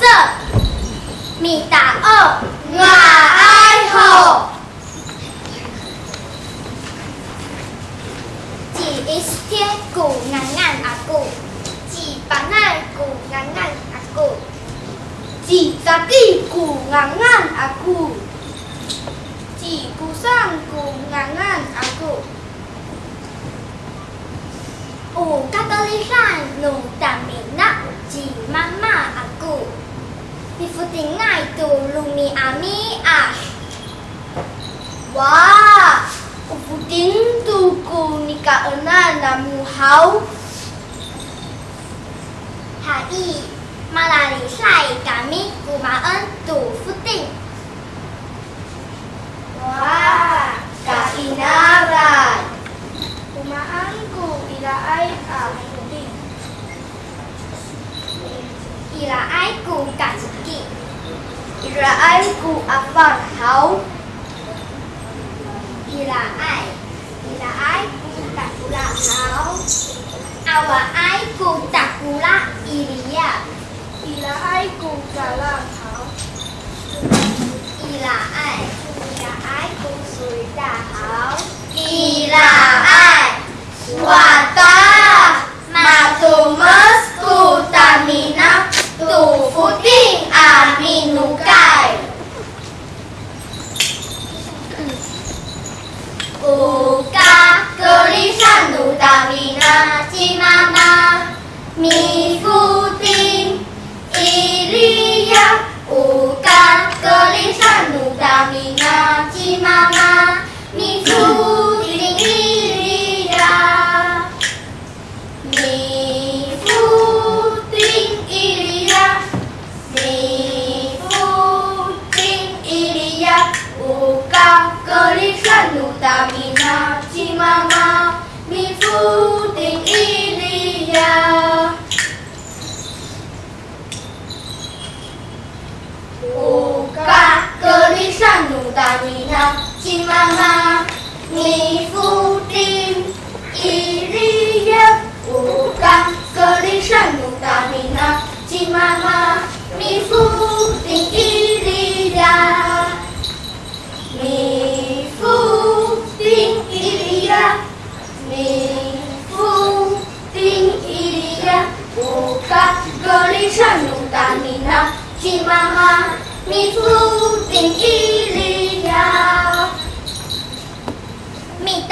trợ Mì tả ở ai hồ Chỉ ít thiết củ ngắn ngàn à Chỉ bán này củ ngắn ngàn à Chỉ giá kỳ củ ngắn ngàn à Chỉ cú sang củ ngắn ngàn à cụ Ủ các cơ Amiah. Wah, uputin tuku nika ena namu hau. Hai, malari sai kami kumaan tu futing. Wah, kainaran. Kumaanku ila ai ah futing. Ila ai ku kasih. رأيت أفرحوا إلى أي إلى أي تقولا أو أو أي تقولا إليا إلى أي تقولا أو إلى أي إلى أي تقولا أو إلى أي وتا ما تمس tu tamina tu futing amin 五嘎，格里山努达米那吉妈妈，米福丁，咿里呀，五嘎，格里山努达米那吉妈妈，米福丁，咿里呀。格里山努达米娜，吉妈妈，米夫丁伊利亚。乌嘎格里山努达米娜，吉妈妈，米夫丁伊利亚。乌嘎格里山努达米娜，吉妈妈，米夫。米粟盈一粒呀，米。